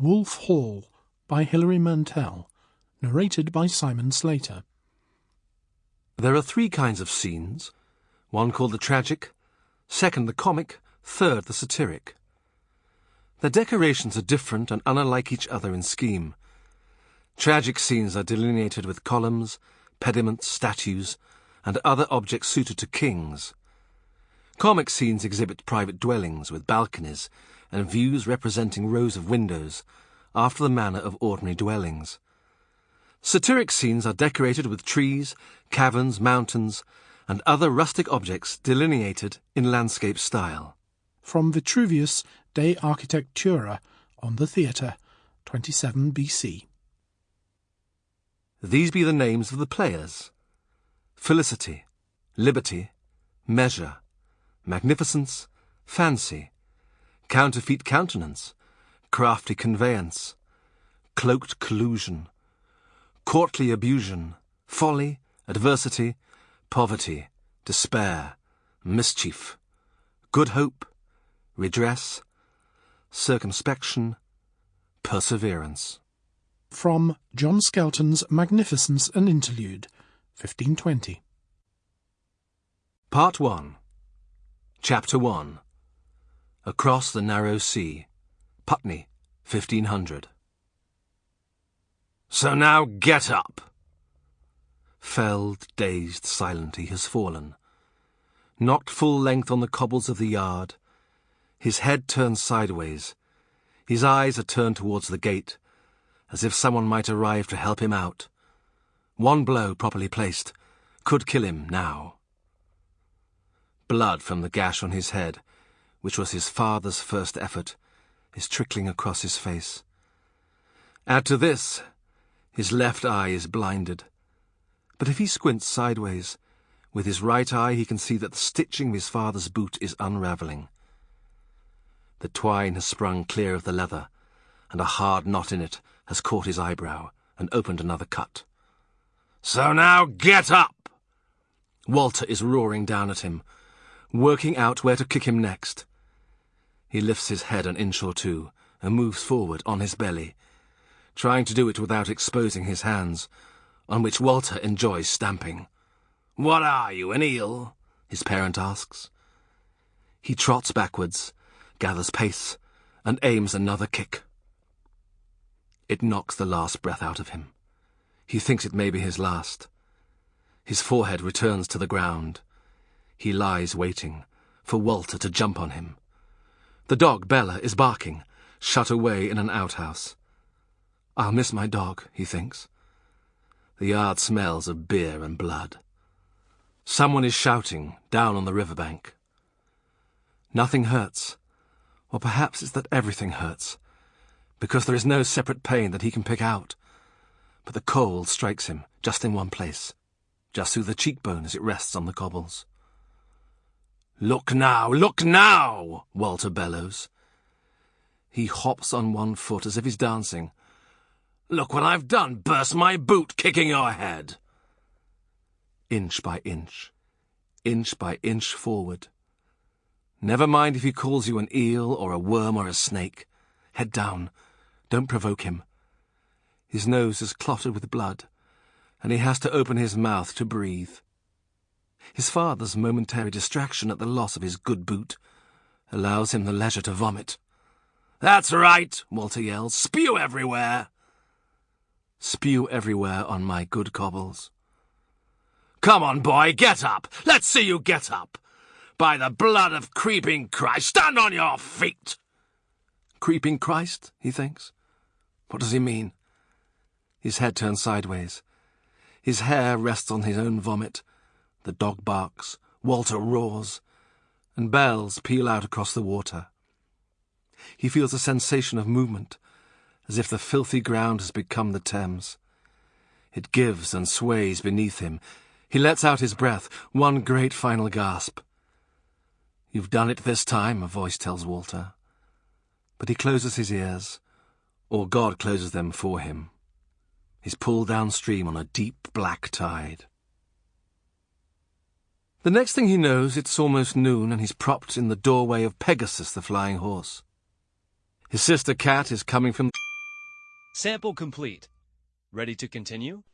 Wolf Hall by Hilary Mantel, narrated by Simon Slater. There are three kinds of scenes one called the tragic, second the comic, third the satiric. The decorations are different and unlike each other in scheme. Tragic scenes are delineated with columns, pediments, statues, and other objects suited to kings. Comic scenes exhibit private dwellings with balconies and views representing rows of windows, after the manner of ordinary dwellings. Satiric scenes are decorated with trees, caverns, mountains, and other rustic objects delineated in landscape style. From Vitruvius De Architectura on the Theatre, 27 BC. These be the names of the players Felicity, Liberty, Measure, Magnificence, Fancy, Counterfeit Countenance, Crafty Conveyance, Cloaked Collusion, Courtly Abusion, Folly, Adversity, Poverty, Despair, Mischief, Good Hope, Redress, Circumspection, Perseverance. From John Skelton's Magnificence and Interlude, 1520. Part 1 Chapter 1 Across the Narrow Sea, Putney, 1500. So now get up! Felled, dazed, silent, he has fallen. Knocked full length on the cobbles of the yard, his head turned sideways, his eyes are turned towards the gate, as if someone might arrive to help him out. One blow, properly placed, could kill him now. Blood from the gash on his head, which was his father's first effort, is trickling across his face. Add to this, his left eye is blinded. But if he squints sideways, with his right eye he can see that the stitching of his father's boot is unravelling. The twine has sprung clear of the leather, and a hard knot in it has caught his eyebrow and opened another cut. So now get up! Walter is roaring down at him, working out where to kick him next. He lifts his head an inch or two and moves forward on his belly, trying to do it without exposing his hands, on which Walter enjoys stamping. What are you, an eel? his parent asks. He trots backwards, gathers pace, and aims another kick. It knocks the last breath out of him. He thinks it may be his last. His forehead returns to the ground. He lies waiting for Walter to jump on him. The dog, Bella, is barking, shut away in an outhouse. I'll miss my dog, he thinks. The yard smells of beer and blood. Someone is shouting down on the riverbank. Nothing hurts. Or perhaps it's that everything hurts because there is no separate pain that he can pick out. But the cold strikes him just in one place, just through the cheekbone as it rests on the cobbles. Look now, look now, Walter bellows. He hops on one foot as if he's dancing. Look what I've done, burst my boot kicking your head. Inch by inch, inch by inch forward. Never mind if he calls you an eel or a worm or a snake. Head down, don't provoke him. His nose is clotted with blood, and he has to open his mouth to breathe. His father's momentary distraction at the loss of his good boot allows him the leisure to vomit. That's right, Walter yells. Spew everywhere. Spew everywhere on my good cobbles. Come on, boy, get up. Let's see you get up. By the blood of creeping Christ, stand on your feet. Creeping Christ, he thinks. What does he mean? His head turns sideways. His hair rests on his own vomit. The dog barks, Walter roars, and bells peal out across the water. He feels a sensation of movement, as if the filthy ground has become the Thames. It gives and sways beneath him. He lets out his breath, one great final gasp. You've done it this time, a voice tells Walter. But he closes his ears or God closes them for him. He's pulled downstream on a deep black tide. The next thing he knows, it's almost noon, and he's propped in the doorway of Pegasus, the flying horse. His sister Cat is coming from Sample complete. Ready to continue?